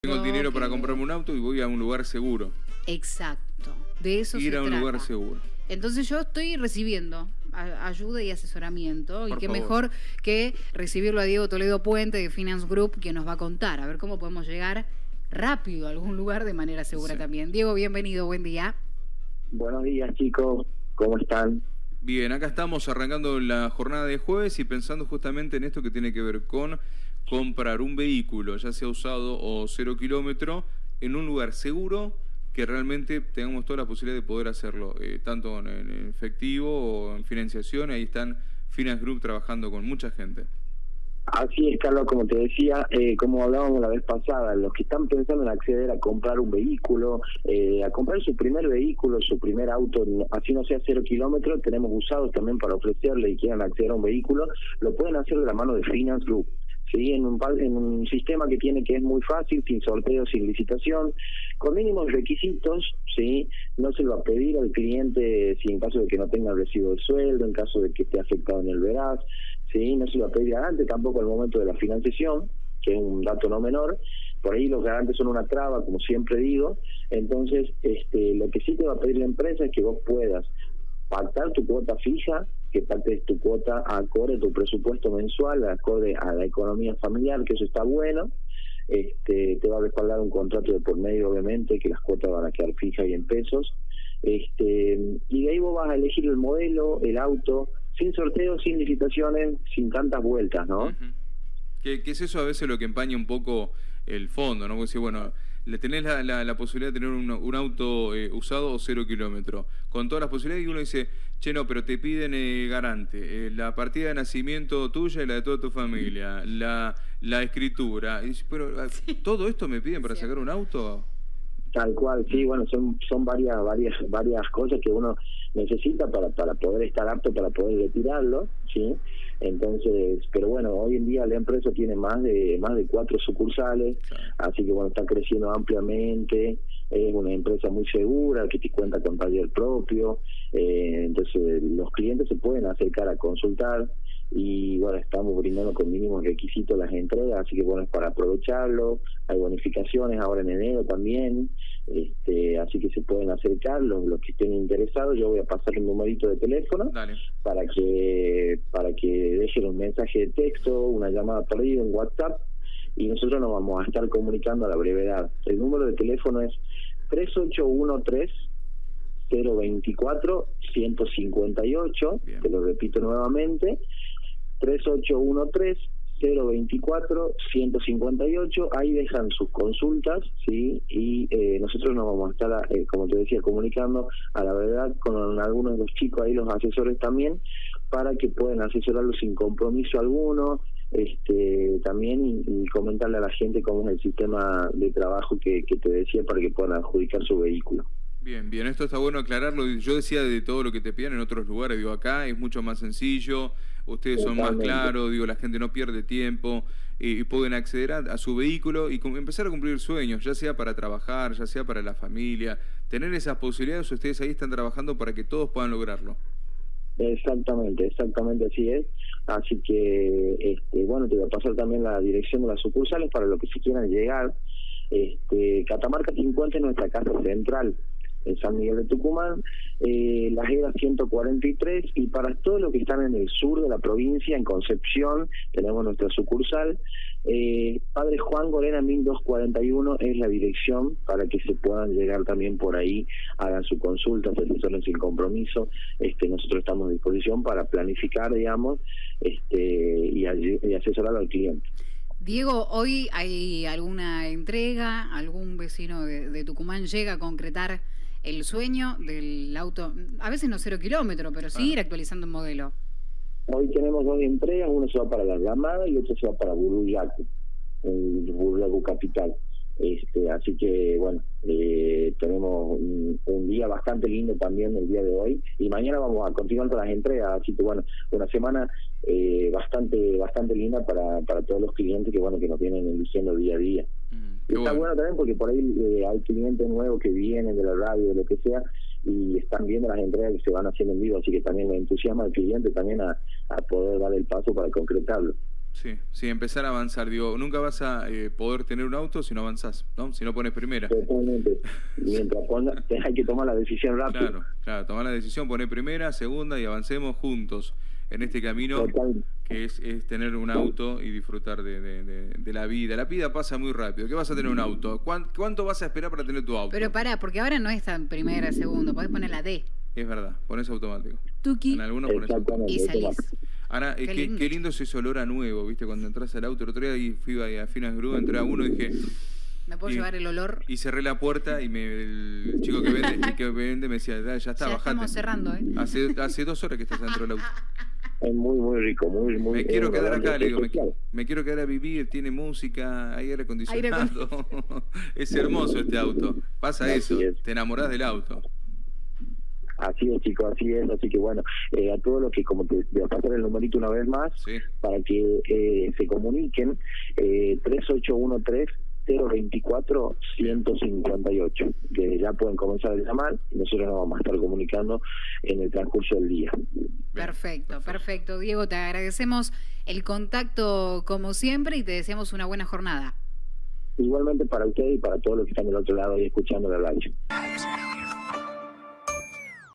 Tengo el dinero para comprarme un auto y voy a un lugar seguro. Exacto, de eso Ir se a un trata. lugar seguro. Entonces yo estoy recibiendo ayuda y asesoramiento y qué favor. mejor que recibirlo a Diego Toledo Puente de Finance Group que nos va a contar a ver cómo podemos llegar rápido a algún lugar de manera segura Sí. también. Diego, bienvenido, buen día. Buenos días chicos, ¿cómo están? Bien, acá estamos arrancando la jornada de jueves y pensando justamente en esto que tiene que ver con comprar un vehículo, ya sea usado o cero kilómetro, en un lugar seguro que realmente tengamos toda la posibilidad de poder hacerlo, eh, tanto en, efectivo o en financiación. Ahí están Finance Group trabajando con mucha gente. Así es, Carlos, como te decía, eh, como hablábamos la vez pasada, los que están pensando en acceder a comprar un vehículo, eh, a comprar su primer vehículo, su primer auto, así no sea cero kilómetros, tenemos usados también para ofrecerle y quieran acceder a un vehículo, lo pueden hacer de la mano de Finance Group. ¿Sí? En, un, en un sistema que tiene que es muy fácil, sin sorteo, sin licitación, con mínimos requisitos, ¿sí? no se lo va a pedir al cliente si en caso de que no tenga recibo de sueldo, en caso de que esté afectado en el veraz, ¿sí? no se lo va a pedir garante tampoco al momento de la financiación, que es un dato no menor, por ahí los garantes son una traba, como siempre digo, entonces este, lo que sí te va a pedir la empresa es que vos puedas pactar tu cuota fija, que pactes tu cuota acorde a tu presupuesto mensual, acorde a la economía familiar, que eso está bueno. Este, te va a respaldar un contrato de por medio, obviamente, que las cuotas van a quedar fijas y en pesos. Este, y de ahí vos vas a elegir el modelo, el auto, sin sorteo, sin licitaciones, sin tantas vueltas, ¿no? Ujú. que, que es eso a veces lo que empaña un poco el fondo, ¿no? Porque decir, bueno, tenés la, la- la posibilidad de tener un, un auto eh, usado o cero kilómetro, con todas las posibilidades, y uno dice, che, no, pero te piden eh, garante, eh, la partida de nacimiento tuya y la de toda tu familia, la, la escritura. Y pero, ¿todo esto me piden para sacar un auto? Tal cual, sí, bueno, son son varias varias varias cosas que uno necesita para para poder estar apto para poder retirarlo, sí. Entonces, pero bueno, hoy en día la empresa tiene más de más de cuatro sucursales, Claro. así que bueno está creciendo ampliamente. Es una empresa muy segura que te cuenta con taller propio, eh, entonces los clientes se pueden acercar a consultar y bueno, estamos brindando con mínimos requisitos las entregas, así que bueno, es para aprovecharlo, hay bonificaciones ahora en enero también, este, así que se pueden acercar los, los que estén interesados, yo voy a pasar un numerito de teléfono Dale. para que para que dejen un mensaje de texto, una llamada perdida, un WhatsApp y nosotros nos vamos a estar comunicando a la brevedad. El número de teléfono es 3813 024 158, Bien. te lo repito nuevamente, 3813 024 158, ahí dejan sus consultas, ¿sí? Y eh, nosotros nos vamos a estar, eh, como te decía, comunicando a la verdad con algunos de los chicos ahí, los asesores también, para que puedan asesorarlos sin compromiso alguno, este también y, y comentarle a la gente cómo es el sistema de trabajo que, que te decía para que puedan adjudicar su vehículo. Bien, bien, esto está bueno aclararlo. Yo decía de todo lo que te piden en otros lugares, digo, acá es mucho más sencillo, ustedes son más claros, digo, la gente no pierde tiempo y, y pueden acceder a, a su vehículo y empezar a cumplir sueños, ya sea para trabajar, ya sea para la familia. Tener esas posibilidades, ustedes ahí están trabajando para que todos puedan lograrlo. Exactamente, exactamente así es. Así que, este, bueno, te voy a pasar también la dirección de las sucursales para los que se quieran llegar. Este, Catamarca 50 es nuestra casa central en San Miguel de Tucumán, eh, Las Heras 143 y para todos los que están en el sur de la provincia, en Concepción, tenemos nuestra sucursal. Eh, Padre Juan Gorena 1241 es la dirección para que se puedan llegar también por ahí, hagan su consulta, se asesoren sin compromiso. Este, nosotros estamos a disposición para planificar, digamos, este, y, asesorar al cliente. Diego, hoy hay alguna entrega, algún vecino de Tucumán llega a concretar el sueño del auto, a veces no cero kilómetro, pero sí ir actualizando el modelo. Hoy tenemos dos entregas, uno se va para La Llamada y otro se va para Buruyacu, el Buruyacu Capital. Este, así que bueno, eh, tenemos un, un día bastante lindo también el día de hoy y mañana vamos a continuar con las entregas, así que bueno, una semana eh, bastante bastante linda para, para todos los clientes que bueno que nos vienen eligiendo día a día. Y está bueno. bueno también porque por ahí eh, hay clientes nuevos que vienen de la radio, de lo que sea, y están viendo las entregas que se van haciendo en vivo, así que también me entusiasma al cliente también a, a poder dar el paso para concretarlo. Sí, sí, empezar a avanzar. Digo, nunca vas a eh, poder tener un auto si no avanzás, ¿no? Si no pones primera. Totalmente. Mientras ponga, hay que tomar la decisión rápido. Claro, claro, tomar la decisión, poner primera, segunda y avancemos juntos en este camino Total. Que es, es tener un auto y disfrutar de, de- de- de la vida. La vida pasa muy rápido. ¿Qué vas a tener un auto? ¿Cuán- ¿Cuánto vas a esperar para tener tu auto? Pero pará, porque ahora no es tan primera, segundo, podés poner la D. Es verdad, pones automático. Tuki. En algunos pones automático. Exactamente. Y salís. Ahora, Qué es que, lindo. qué lindo es ese olor a nuevo, ¿viste? Cuando entras al auto, el otro día y fui a, a Finas Grúa, entré a uno y dije, ¿Me puedo Y- llevar el olor? y cerré la puerta y me, el chico que vende, que vende me decía, "Ya, ya está, ya bajate. estamos cerrando, ¿eh? Hace, hace dos horas que estás dentro del auto. Es muy, muy rico, muy, muy Me quiero quedar acá, le digo, me, me quiero quedar a vivir, tiene música, hay aire Aire acondicionado. es hermoso este auto. Pasa Así eso, es. te enamorás del auto. Así es, chicos, así es. Así que bueno, eh, a todos los que, como te voy a pasar el numerito una vez más, Sí. para que eh, se comuniquen, eh, 3813-024-158, que ya pueden comenzar a llamar y nosotros nos vamos a estar comunicando en el transcurso del día. Perfecto, perfecto. Diego, te agradecemos el contacto como siempre y te deseamos una buena jornada. Igualmente para ustedes y para todos los que están del otro lado y escuchando la radio.